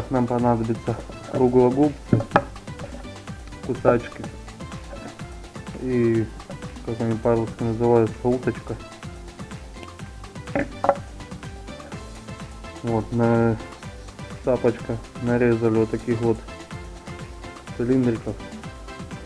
Так, нам понадобится круглогубцы, кусачки и, как они по-русски называются, уточка. Вот, на тапочка нарезали вот таких вот цилиндриков,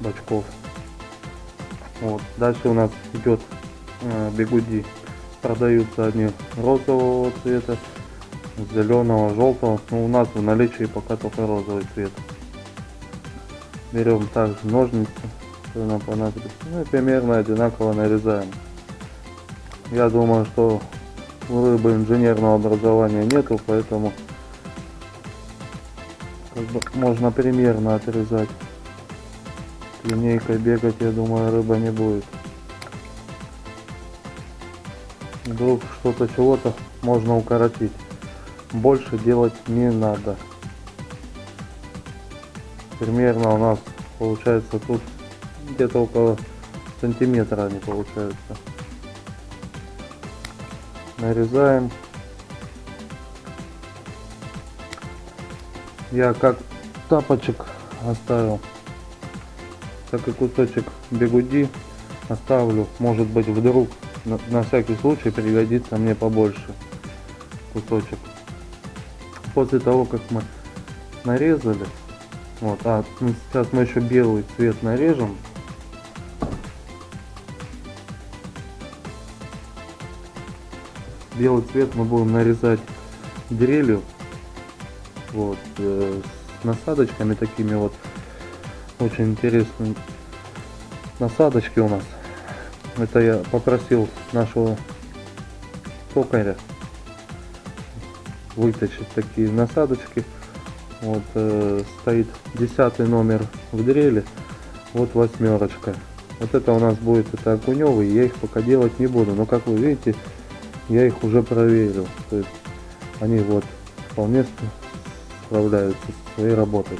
бачков. Вот. Дальше у нас идет э, бегуди. Продаются они розового цвета, зеленого, желтого. Но у нас в наличии пока только розовый цвет. Берем также ножницы, что нам понадобится. Ну и примерно одинаково нарезаем. Я думаю, что у рыбы инженерного образования нету, поэтому как бы можно примерно отрезать. Линейкой бегать, я думаю, рыба не будет. Вдруг что-то чего-то можно укоротить. Больше делать не надо. Примерно у нас получается тут где-то около сантиметра они получаются. Нарезаем. Я как тапочек оставил, так и кусочек бегуди оставлю. Может быть вдруг на, на всякий случай пригодится мне побольше кусочек. После того, как мы нарезали, вот, а сейчас мы еще белый цвет нарежем. Белый цвет мы будем нарезать дрелью, вот, э, с насадочками такими вот, очень интересные насадочки у нас. Это я попросил нашего токаря вытащить такие насадочки. Вот э, стоит десятый номер в дреле, вот восьмерочка. Вот это у нас будет это окуневый, я их пока делать не буду. Но как вы видите, я их уже проверил. То есть они вот вполне справляются со своей работой.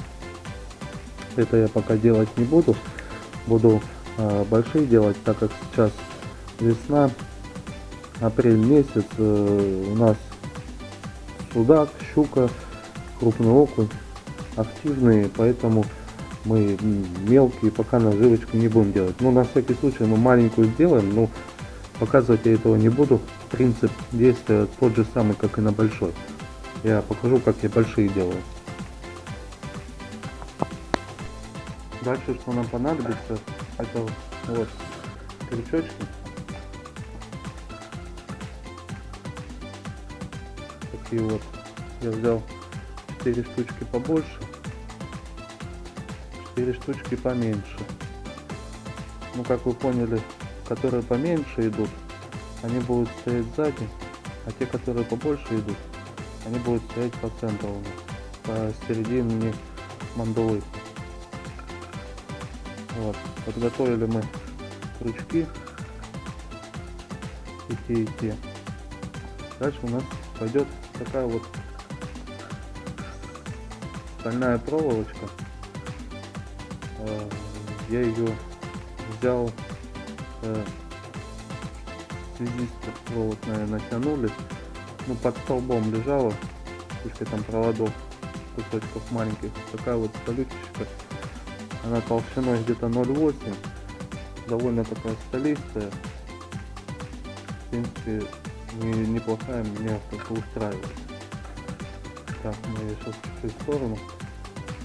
Это я пока делать не буду. Буду э, большие делать, так как сейчас весна, апрель месяц, э, у нас судак, щука, крупный окунь активные, поэтому мы мелкие пока наживочку не будем делать. Ну, на всякий случай, мы маленькую сделаем, но показывать я этого не буду. Принцип действия тот же самый, как и на большой. Я покажу, как я большие делаю. Дальше, что нам понадобится, это вот крючочки. Такие вот. Я взял 4 штучки побольше, 4 штучки поменьше. Ну, как вы поняли, которые поменьше идут, они будут стоять сзади, а те, которые побольше идут, они будут стоять по центру у нас, посередине мандулы. Вот, подготовили мы крючки и те, и те. Дальше у нас пойдет такая вот стальная проволочка. Э, я ее взял э, связистов провод, наверное, натянули. Ну, под столбом лежала, пусть там проводов кусочков маленьких. Такая вот столючечка. Она толщиной где-то 0,8. Довольно такая столистая. В принципе, не, неплохая, меня только устраивает. Так, мы сейчас в сторону.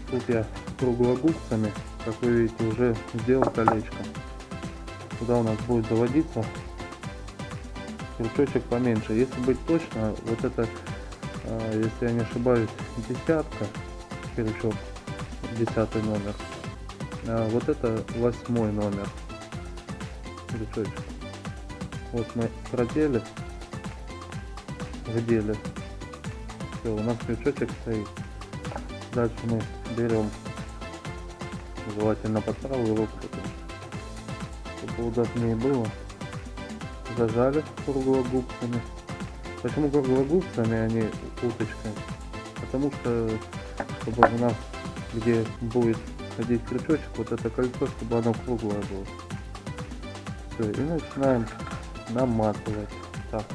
Тут я круглогубцами, как вы видите, уже сделал колечко. Туда у нас будет заводиться крючочек поменьше. Если быть точно, вот это, а, если я не ошибаюсь, десятка крючок, десятый номер. А вот это восьмой номер крючочек. Вот мы продели, вдели. Все, у нас крючочек стоит. Дальше мы берем желательно под правую чтобы удобнее было зажали круглогубцами. Почему круглогубцами, а не уточкой? Потому что, чтобы у нас, где будет ходить крючочек, вот это кольцо, чтобы оно круглое было. Все, и начинаем наматывать. Так,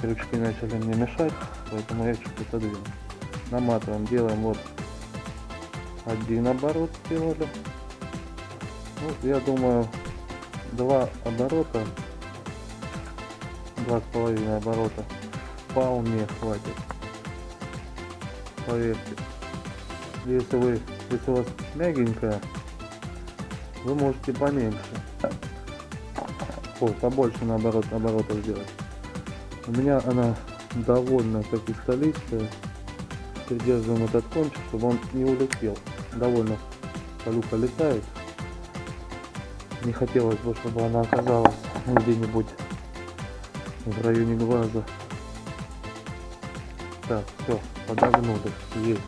крючки начали мне мешать, поэтому я чуть отодвину. наматываем, делаем вот один оборот сделали. Ну, я думаю, два оборота, два с половиной оборота вполне хватит. Поверьте. Если вы, если у вас мягенькая, вы можете поменьше. Ой, побольше наоборот, оборотов сделать. У меня она довольно таки столистая. Придерживаем этот кончик, чтобы он не улетел. Довольно столюка летает. Не хотелось бы, чтобы она оказалась где-нибудь в районе глаза. Так, все, подогнули. Есть.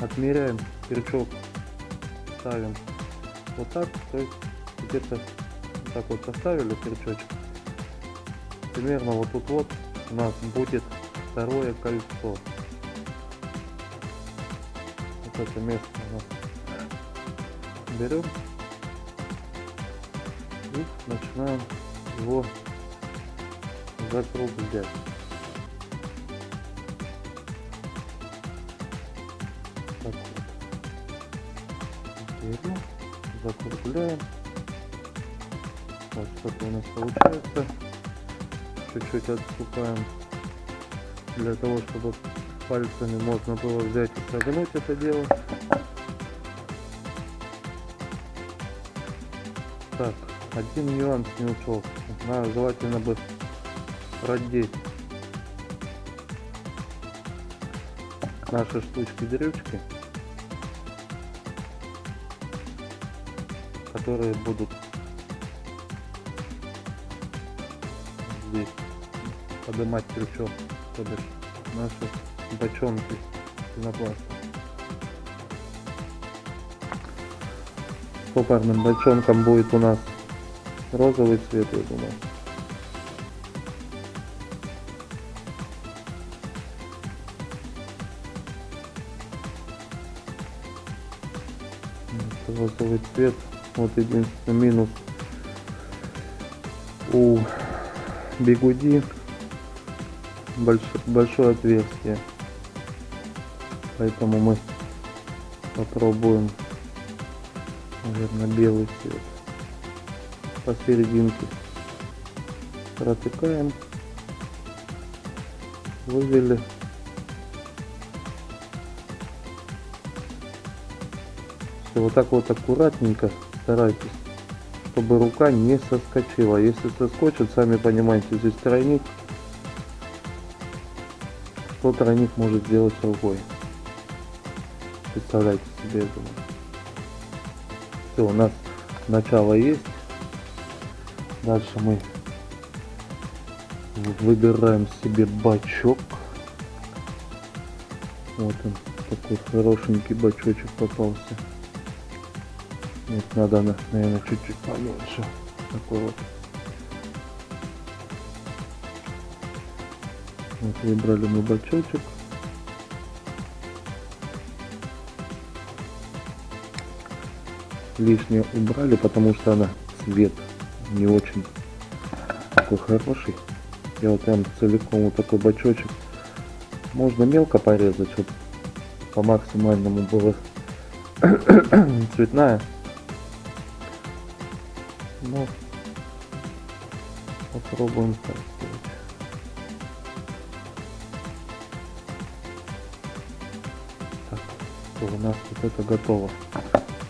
Отмеряем крючок, ставим вот так, то есть где-то так вот поставили крючочек. Примерно вот тут вот у нас будет второе кольцо. Вот это место у нас берем и начинаем его закруглять. Так вот. Берем, закругляем. Вот что-то у нас получается. Чуть-чуть отступаем для того, чтобы пальцами можно было взять и согнуть это дело. Так, один нюанс не ушел. Надо желательно бы продеть наши штучки-дрючки, которые будут здесь поднимать крючок, то бишь наши бочонки пенопласта. Попарным бочонком будет у нас розовый цвет, я думаю. розовый цвет. Вот единственный минус у бигуди больш, большое отверстие. Поэтому мы попробуем, наверное, белый цвет. Посерединке протыкаем, вывели Все вот так вот аккуратненько старайтесь, чтобы рука не соскочила. Если соскочит, сами понимаете, здесь тройник. Что тройник может сделать рукой? Представляете себе это. Все, у нас начало есть. Дальше мы выбираем себе бачок. Вот он, такой хорошенький бачочек попался. Нет, надо, наверное, чуть-чуть поменьше. Такой вот. Вот выбрали мы бачочек. Лишнее убрали, потому что она цвет не очень такой хороший. Я вот прям целиком вот такой бачочек. Можно мелко порезать, чтобы по максимальному было цветная. Попробуем так сделать. Так, у нас вот это готово.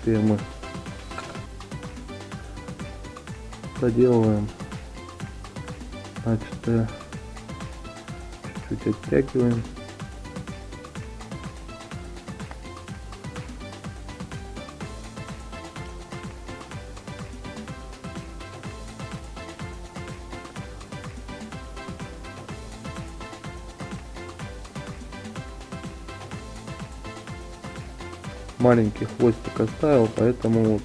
Теперь мы доделываем. Значит, чуть-чуть оттягиваем. Маленький хвостик оставил, поэтому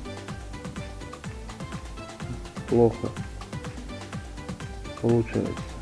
плохо получается.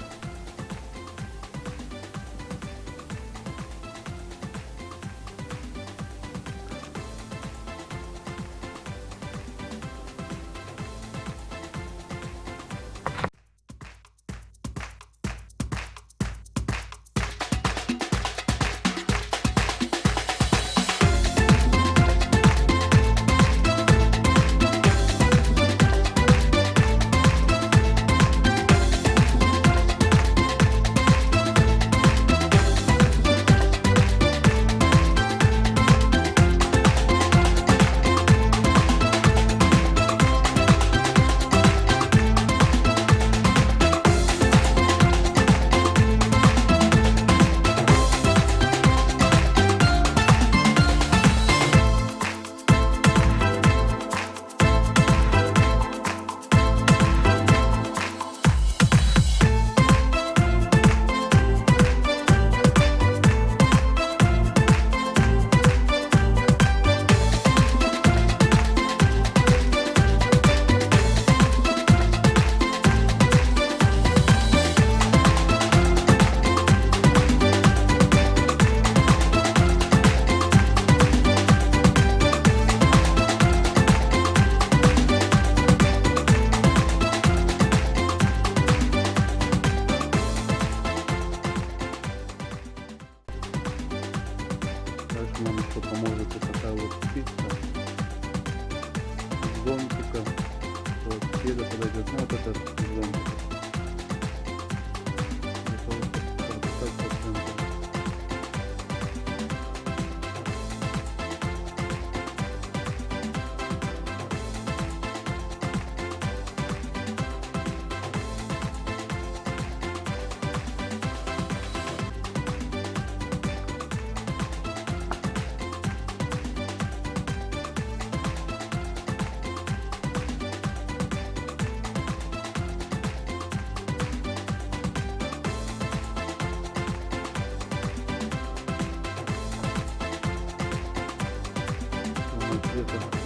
力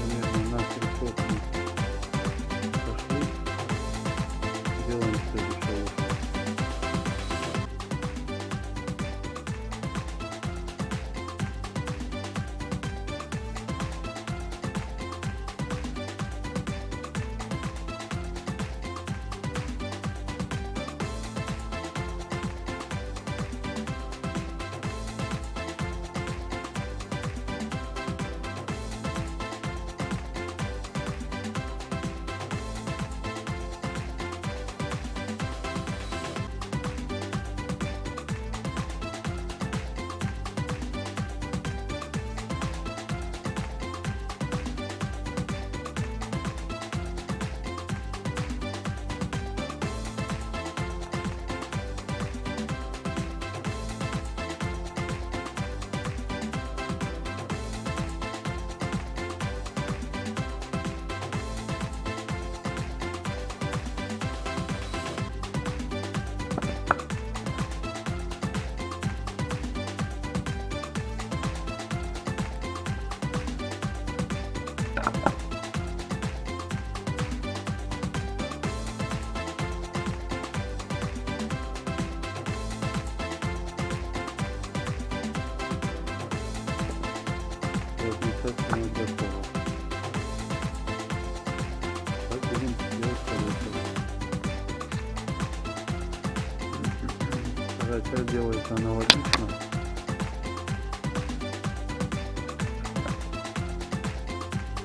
делается аналогично.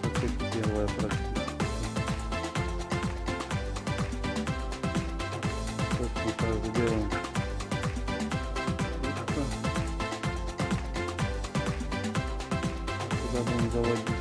Как и первая практически. Точно так же делаем. Ручка. Куда будем заводить.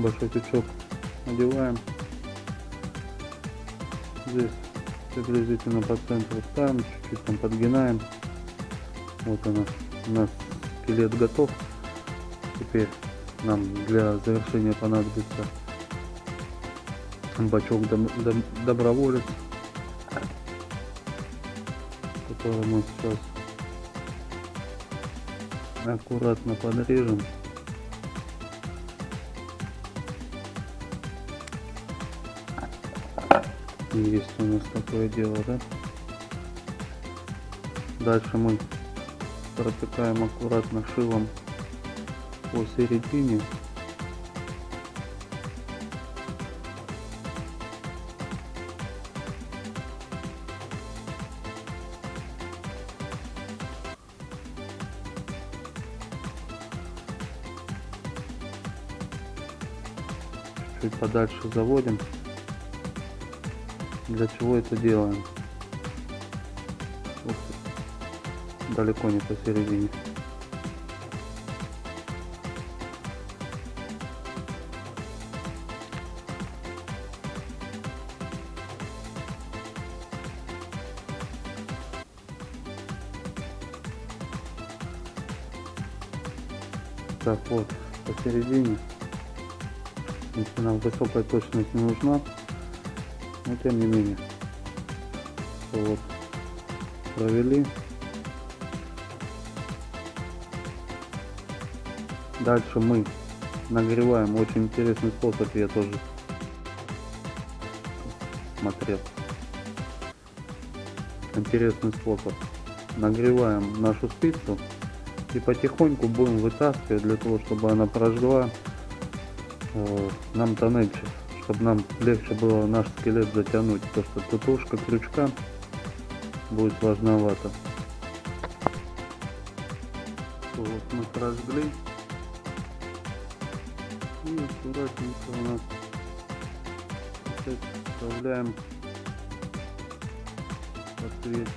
Большой тючок одеваем. Здесь приблизительно по центру ставим, чуть-чуть там подгинаем. Вот она, у нас скелет готов. Теперь нам для завершения понадобится бачок дом- дом- доброволец, который мы сейчас аккуратно подрежем. Есть у нас такое дело, да? Дальше мы протыкаем аккуратно шилом по середине. Чуть подальше заводим. Для чего это делаем? Ты. Далеко не посередине. Так вот, посередине. Если нам высокая точность не нужна, но тем не менее. Вот. Провели. Дальше мы нагреваем. Очень интересный способ я тоже смотрел. Интересный способ. Нагреваем нашу спицу и потихоньку будем вытаскивать для того, чтобы она прожгла э, нам тоннельчик чтобы нам легче было наш скелет затянуть, потому что тутушка крючка будет сложновато. Вот мы прожгли. И аккуратненько у нас опять вставляем ответ.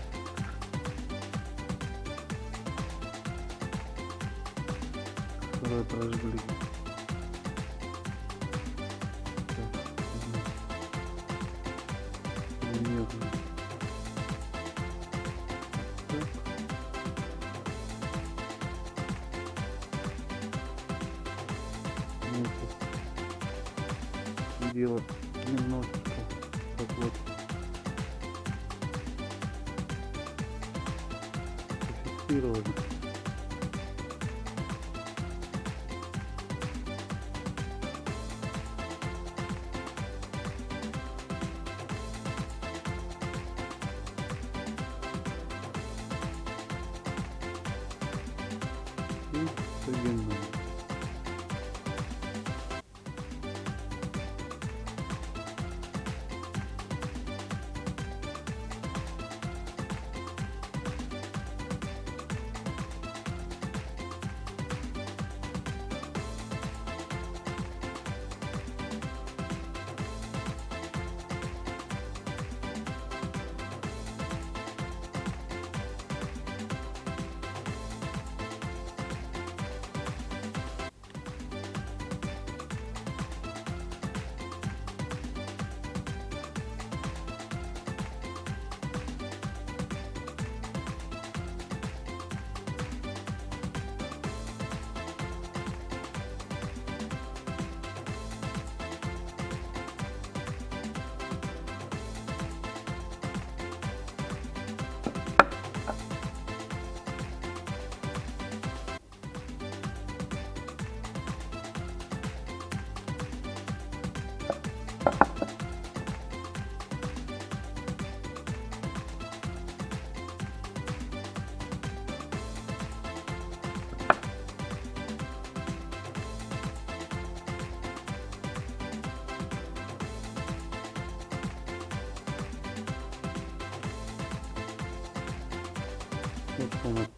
Второй прожгли. И соединяем. Вот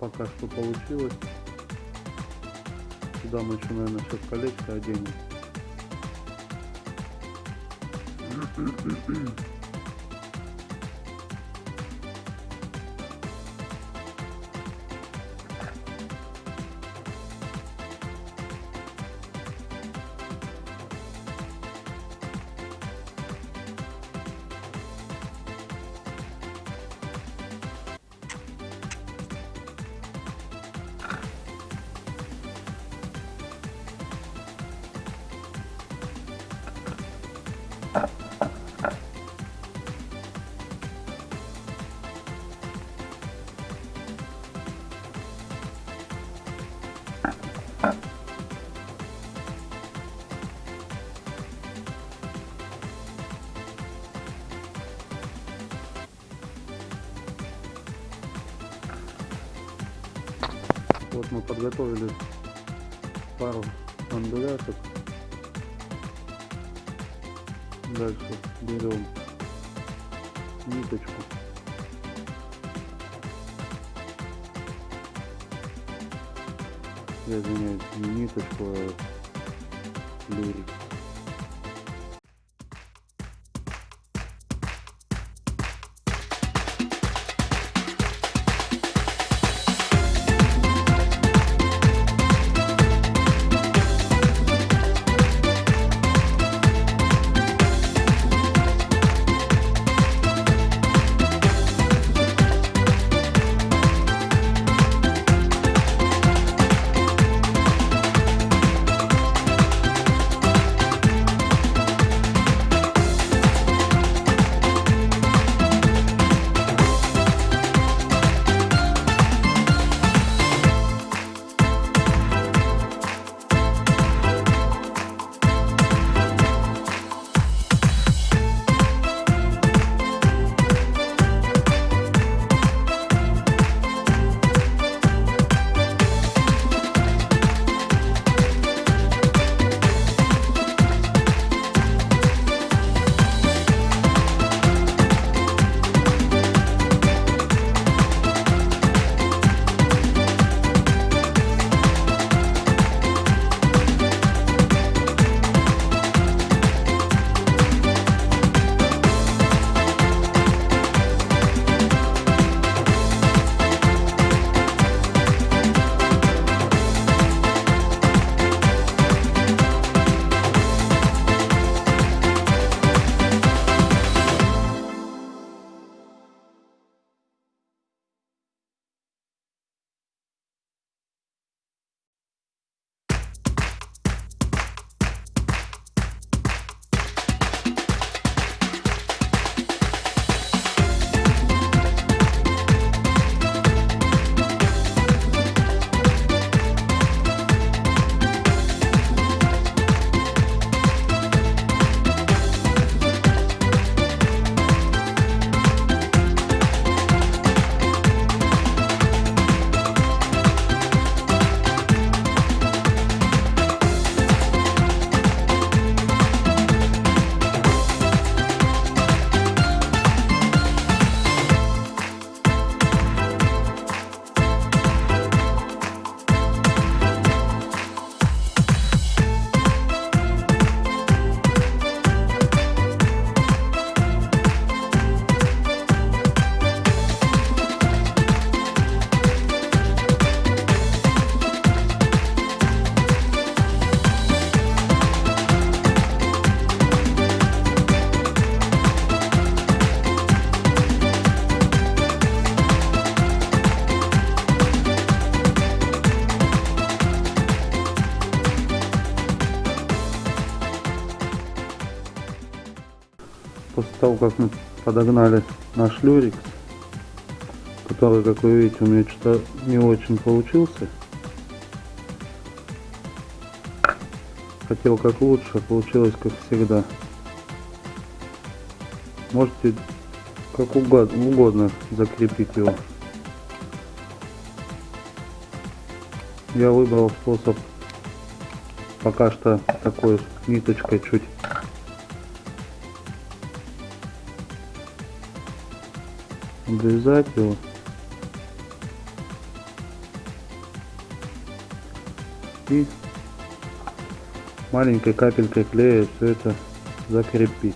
пока что получилось. Сюда мы еще, наверное, сейчас колечко оденем. Вот мы подготовили пару мандуляшек. Дальше берем ниточку. Я извиняюсь, ниточку, а лирик. Того, как мы подогнали наш люрикс, который, как вы видите, у меня что-то не очень получился. Хотел как лучше, а получилось как всегда. Можете как угодно, угодно закрепить его. Я выбрал способ пока что такой ниточкой чуть обрезать его. И маленькой капелькой клея все это закрепить.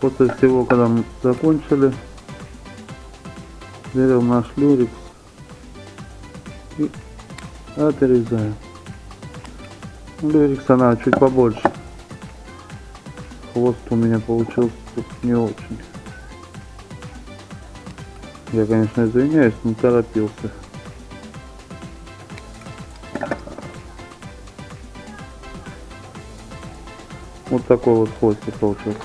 После всего, когда мы закончили, берем наш люрикс и отрезаем. Люрикс она чуть побольше. Хвост у меня получился тут не очень. Я, конечно, извиняюсь, но торопился. Вот такой вот хвостик получился.